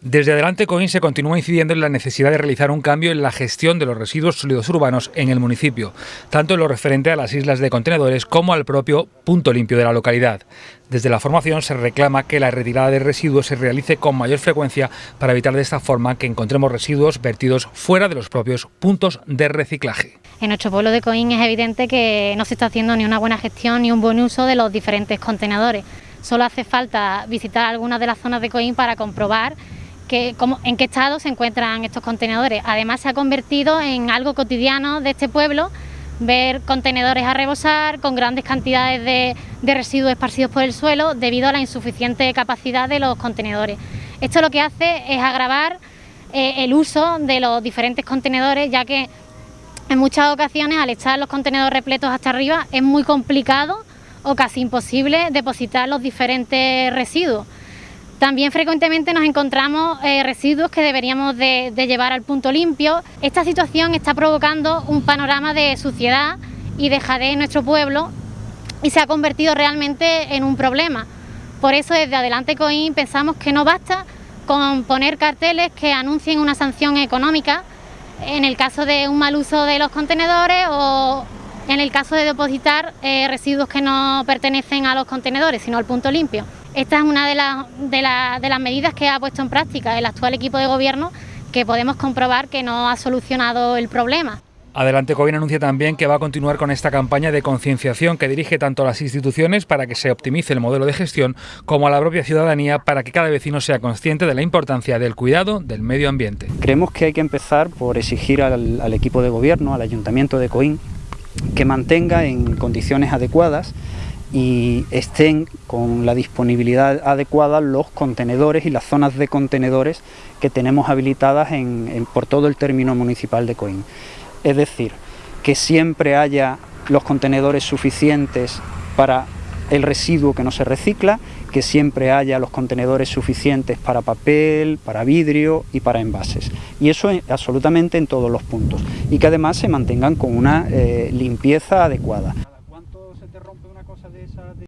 Desde Adelante Coín se continúa incidiendo en la necesidad de realizar un cambio en la gestión de los residuos sólidos urbanos en el municipio, tanto en lo referente a las islas de contenedores como al propio punto limpio de la localidad. Desde la formación se reclama que la retirada de residuos se realice con mayor frecuencia para evitar de esta forma que encontremos residuos vertidos fuera de los propios puntos de reciclaje. En nuestro pueblo de Coín es evidente que no se está haciendo ni una buena gestión ni un buen uso de los diferentes contenedores. Solo hace falta visitar algunas de las zonas de Coín para comprobar en qué estado se encuentran estos contenedores. Además se ha convertido en algo cotidiano de este pueblo ver contenedores a rebosar con grandes cantidades de, residuos esparcidos por el suelo debido a la insuficiente capacidad de los contenedores. Esto lo que hace es agravar eh, el uso de los diferentes contenedores ya que en muchas ocasiones al estar los contenedores repletos hasta arriba es muy complicado o casi imposible depositar los diferentes residuos. También frecuentemente nos encontramos eh, residuos que deberíamos de, llevar al punto limpio. Esta situación está provocando un panorama de suciedad y dejadez en nuestro pueblo y se ha convertido realmente en un problema. Por eso desde Adelante Coín pensamos que no basta con poner carteles que anuncien una sanción económica en el caso de un mal uso de los contenedores o en el caso de depositar eh, residuos que no pertenecen a los contenedores, sino al punto limpio. Esta es una de, las medidas que ha puesto en práctica el actual equipo de gobierno que podemos comprobar que no ha solucionado el problema. Adelante Covin anuncia también que va a continuar con esta campaña de concienciación que dirige tanto a las instituciones para que se optimice el modelo de gestión como a la propia ciudadanía para que cada vecino sea consciente de la importancia del cuidado del medio ambiente. Creemos que hay que empezar por exigir al, al equipo de gobierno, al Ayuntamiento de Coín, que mantenga en condiciones adecuadas y estén con la disponibilidad adecuada los contenedores y las zonas de contenedores que tenemos habilitadas por todo el término municipal de Coín. Es decir, que siempre haya los contenedores suficientes para el residuo que no se recicla, que siempre haya los contenedores suficientes para papel, para vidrio y para envases. Y eso absolutamente en todos los puntos. Y que además se mantengan con una eh, limpieza adecuada. ದೇಶ